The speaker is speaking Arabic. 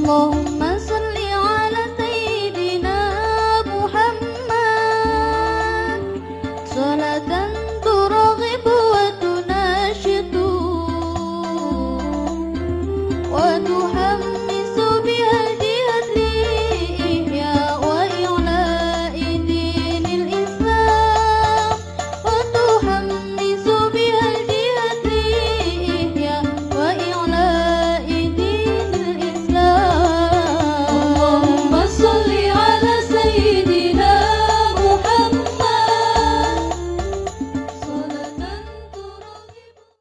اللهم صل على سيدنا محمد. صلاة ترغب وتناشط وتحمد